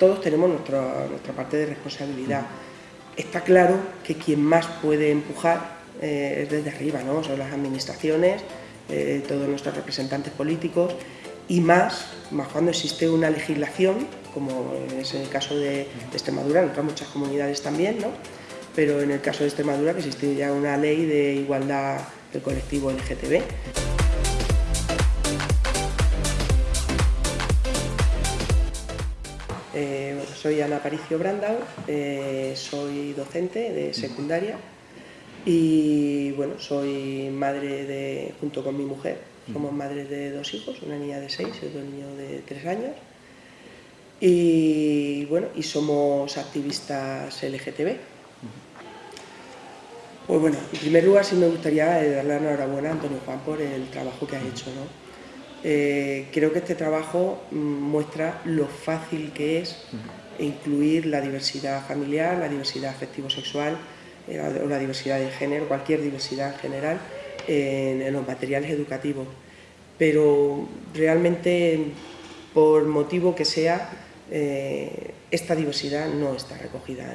todos tenemos nuestra, nuestra parte de responsabilidad. Está claro que quien más puede empujar eh, es desde arriba, ¿no? son las administraciones, eh, todos nuestros representantes políticos y más, más cuando existe una legislación, como es el caso de, Extremadura, en otras muchas comunidades también, ¿no? pero en el caso de Extremadura que existe ya una ley de igualdad del colectivo LGTB. Eh, soy Ana Paricio Brandau, eh, soy docente de secundaria y bueno, soy madre de, junto con mi mujer, somos madres de dos hijos, una niña de seis y otro niño de tres años. Y bueno, y somos activistas LGTB. Pues bueno, en primer lugar sí me gustaría darle la enhorabuena a Antonio Juan por el trabajo que ha hecho. ¿no? Eh, creo que este trabajo mm, muestra lo fácil que es incluir la diversidad familiar, la diversidad afectivo-sexual, o la diversidad de género, cualquier diversidad en general, en, los materiales educativos. Pero realmente, por motivo que sea, eh, esta diversidad no está recogida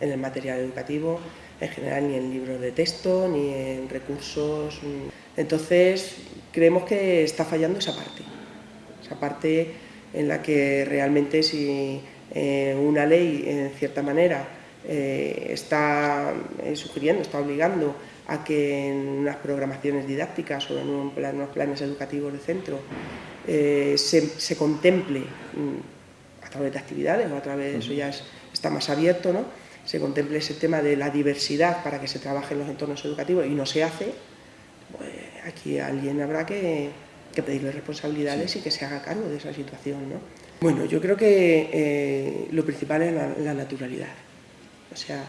en, el material educativo, en general ni en libros de texto, ni en recursos. Entonces, creemos que está fallando esa parte, esa parte en la que realmente si eh, una ley, en cierta manera, eh, está eh, sugiriendo, está obligando a que en unas programaciones didácticas o en unos planes educativos de centro eh, se, contemple mm, a través de actividades o a través, de eso ya está más abierto, ¿no? se contemple ese tema de la diversidad para que se trabaje en los entornos educativos y no se hace, aquí alguien habrá que, pedirle responsabilidades y que se haga cargo de esa situación. ¿no? Bueno, yo creo que lo principal es la naturalidad. O sea,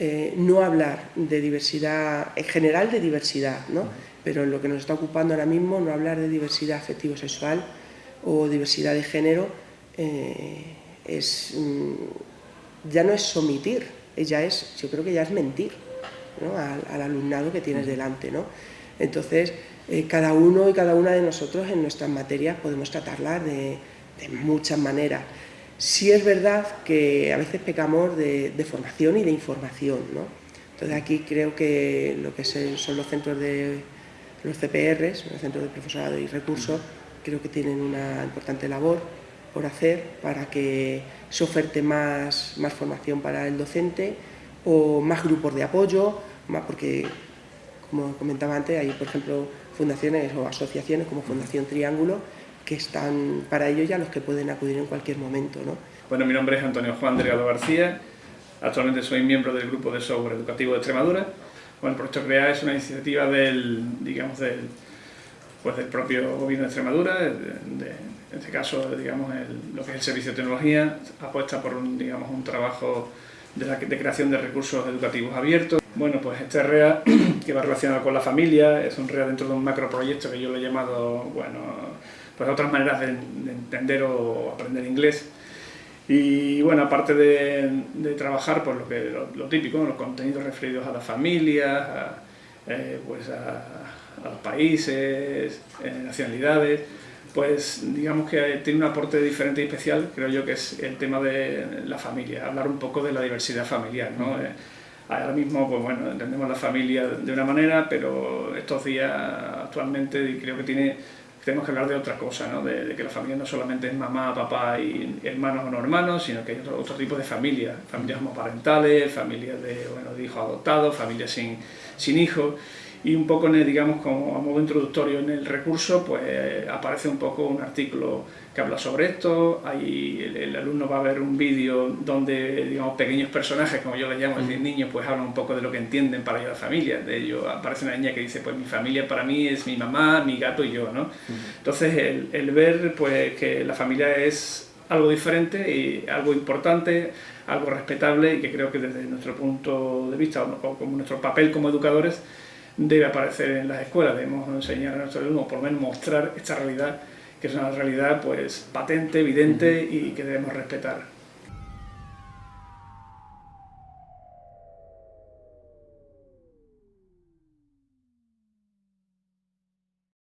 eh, no hablar de diversidad, en general de diversidad, ¿no? pero en lo que nos está ocupando ahora mismo, no hablar de diversidad afectivo-sexual o diversidad de género, eh, es, mm, ya no es omitir, ya es, yo creo que ya es mentir al, alumnado que tienes delante. ¿no? Entonces, eh, cada uno y cada una de nosotros en nuestras materias podemos tratarlas de, muchas maneras. Sí es verdad que a veces pecamos de, formación y de información, ¿no? Entonces aquí creo que lo que son los centros de los CPRs, los centros de profesorado y recursos, creo que tienen una importante labor por hacer para que se oferte más, más formación para el docente o más grupos de apoyo, más porque, como comentaba antes, hay por ejemplo fundaciones o asociaciones como Fundación Triángulo que están para ello ya los que pueden acudir en cualquier momento. ¿no? Bueno, mi nombre es Antonio Juan Delgado García, actualmente soy miembro del Grupo de Software Educativo de Extremadura. Bueno, el proyecto CREA es una iniciativa del, digamos, del, pues del propio gobierno de Extremadura, en este caso, digamos, lo que es el Servicio de Tecnología, apuesta por un, digamos, un trabajo de, la, de creación de recursos educativos abiertos. Bueno, pues este REA, que va relacionado con la familia, es un REA dentro de un macroproyecto que yo lo he llamado, bueno, pues otras maneras de, entender o aprender inglés. Y bueno, aparte de, trabajar por lo, que, lo, típico, los contenidos referidos a las familias, a, eh, pues a, los países, eh, nacionalidades, pues digamos que tiene un aporte diferente y especial, creo yo que es el tema de la familia, hablar un poco de la diversidad familiar. ¿no? Eh, ahora mismo, pues bueno, entendemos la familia de una manera, pero estos días actualmente creo que tiene tenemos que hablar de otra cosa, ¿no? de, que la familia no solamente es mamá, papá y hermanos o no hermanos, sino que hay otro, otro tipo de familias, familias homoparentales, familias de, bueno, de hijos adoptados, familias sin, sin hijos, y un poco, digamos, como a modo introductorio en el recurso, pues aparece un poco un artículo que habla sobre esto, ahí el, alumno va a ver un vídeo donde, digamos, pequeños personajes, como yo les llamo, es decir, niños, pues hablan un poco de lo que entienden para ellos la familia, de ello aparece una niña que dice, pues mi familia para mí es mi mamá, mi gato y yo, ¿no? Entonces, el, el ver, pues, que la familia es algo diferente y algo importante, algo respetable y que creo que desde nuestro punto de vista o como nuestro papel como educadores debe aparecer en las escuelas, debemos enseñar a nuestros alumnos, por lo menos mostrar esta realidad, que es una realidad pues patente, evidente y que debemos respetar.